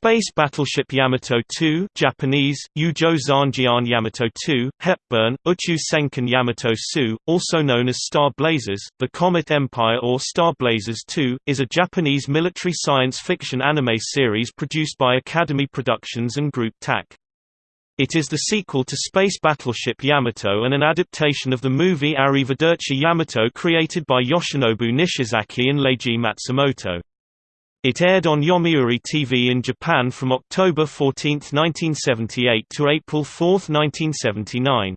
Space Battleship Yamato 2 Japanese, Yujo Zanjian Yamato 2, Hepburn, Uchu Senkan Yamato Su, also known as Star Blazers, The Comet Empire or Star Blazers 2, is a Japanese military science fiction anime series produced by Academy Productions and Group TAC. It is the sequel to Space Battleship Yamato and an adaptation of the movie Arrivederci Yamato created by Yoshinobu Nishizaki and Leiji Matsumoto. It aired on Yomiuri TV in Japan from October 14, 1978 to April 4, 1979.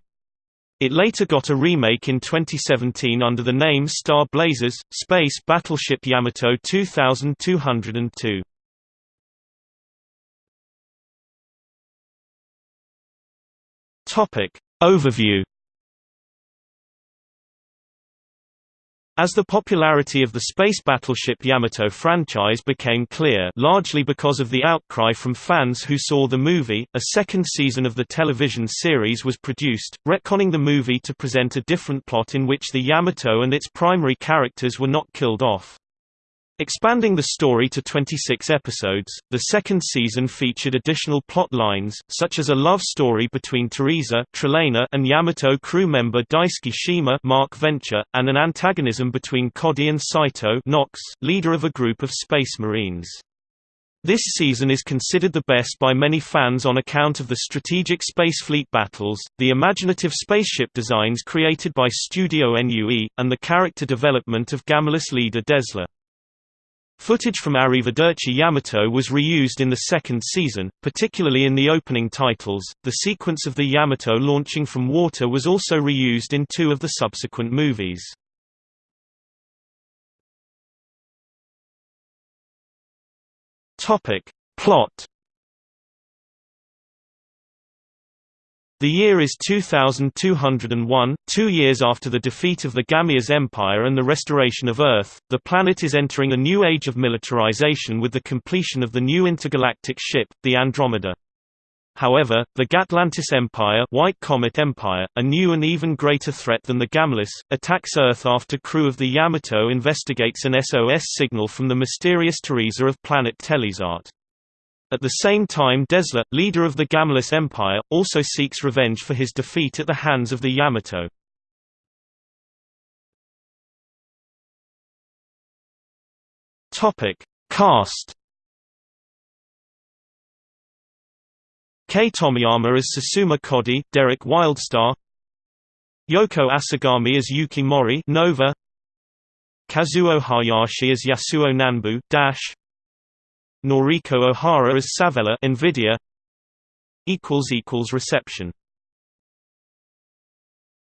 It later got a remake in 2017 under the name Star Blazers – Space Battleship Yamato 2202. Overview As the popularity of the space battleship Yamato franchise became clear largely because of the outcry from fans who saw the movie, a second season of the television series was produced, retconning the movie to present a different plot in which the Yamato and its primary characters were not killed off. Expanding the story to 26 episodes, the second season featured additional plot lines, such as a love story between Teresa and Yamato crew member Daisuke Shima Mark Venture, and an antagonism between Kodai and Saito Knox, leader of a group of Space Marines. This season is considered the best by many fans on account of the strategic space fleet battles, the imaginative spaceship designs created by Studio NUE, and the character development of Gamilus leader Dezla. Footage from Arrivederci Yamato was reused in the second season, particularly in the opening titles. The sequence of the Yamato launching from water was also reused in two of the subsequent movies. Topic: Plot The year is 2201, two years after the defeat of the Gamilus Empire and the restoration of Earth. The planet is entering a new age of militarization with the completion of the new intergalactic ship, the Andromeda. However, the Gatlantis Empire, White Comet Empire, a new and even greater threat than the Gamilus, attacks Earth after crew of the Yamato investigates an SOS signal from the mysterious Teresa of planet Telezart. At the same time Desla, leader of the Gamilus Empire, also seeks revenge for his defeat at the hands of the Yamato. Cast Kei Tomiyama as Susumu Kodai, Derek Wildstar Yoko Asagami as Yuki Mori Nova Kazuo Hayashi as Yasuo Nanbu Dash Noriko Ohara as Savella Invidia reception